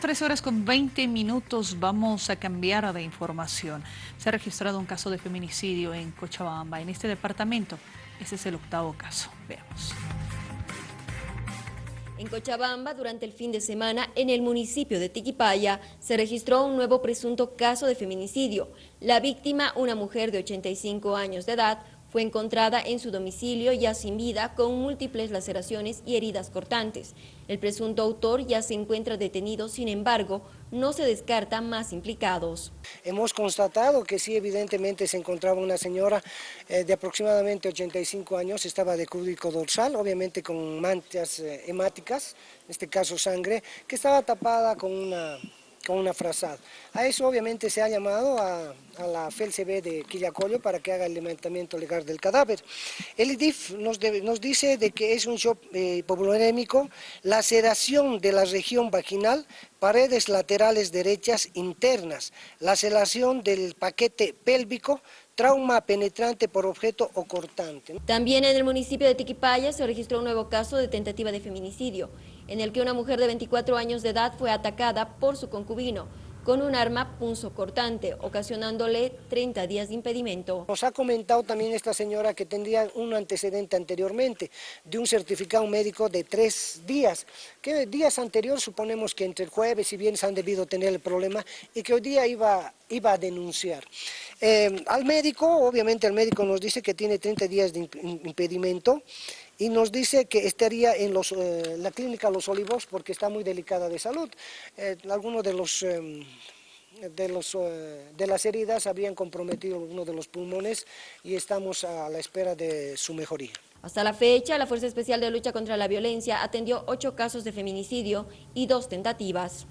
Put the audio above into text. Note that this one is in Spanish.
Tres horas con 20 minutos vamos a cambiar de información. Se ha registrado un caso de feminicidio en Cochabamba, en este departamento. Ese es el octavo caso. Veamos. En Cochabamba, durante el fin de semana, en el municipio de Tiquipaya, se registró un nuevo presunto caso de feminicidio. La víctima, una mujer de 85 años de edad, fue encontrada en su domicilio ya sin vida con múltiples laceraciones y heridas cortantes. El presunto autor ya se encuentra detenido, sin embargo, no se descarta más implicados. Hemos constatado que sí, evidentemente se encontraba una señora eh, de aproximadamente 85 años, estaba de cúbico dorsal, obviamente con manchas eh, hemáticas, en este caso sangre, que estaba tapada con una una frazada. A eso obviamente se ha llamado a, la FELCB de Quillacollo para que haga el levantamiento legal del cadáver. El IDIF nos, nos dice de que es un shock eh, laceración de la región vaginal, paredes laterales derechas internas, laceración del paquete pélvico, trauma penetrante por objeto o cortante. También en el municipio de Tiquipaya se registró un nuevo caso de tentativa de feminicidio, en el que una mujer de 24 años de edad fue atacada por su concubino con un arma punzocortante, ocasionándole 30 días de impedimento. Nos ha comentado también esta señora que tendría un antecedente anteriormente de un certificado médico de tres días, que días anteriores suponemos que entre el jueves y viernes han debido tener el problema y que hoy día iba, iba a denunciar. Eh, al médico, obviamente el médico nos dice que tiene 30 días de impedimento y nos dice que estaría en los, eh, la clínica Los Olivos porque está muy delicada de salud. Eh, algunos de los... Em, de, los, de las heridas habían comprometido uno de los pulmones y estamos a la espera de su mejoría. Hasta la fecha, la Fuerza Especial de Lucha contra la Violencia atendió ocho casos de feminicidio y dos tentativas.